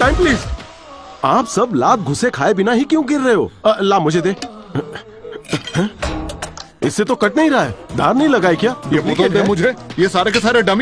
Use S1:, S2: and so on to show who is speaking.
S1: Time please आप सब लाभ घुसे खाए बिना ही क्यों गिर रहे हो? अ, ला मुझे दे। इससे तो कट नहीं रहा है। धार नहीं लगाई क्या?
S2: ये बोतल दे मुझे। ये सारे के सारे डमी